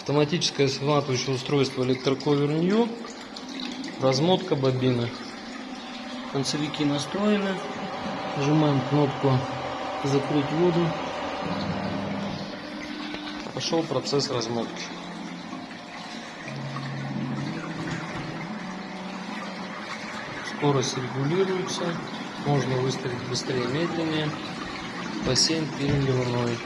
Автоматическое сматывающее устройство электроковер New. Размотка бобины. Концевики настроены. Нажимаем кнопку закрыть воду. Пошел процесс размотки. Скорость регулируется. Можно выставить быстрее, медленнее. Бассейн переливной.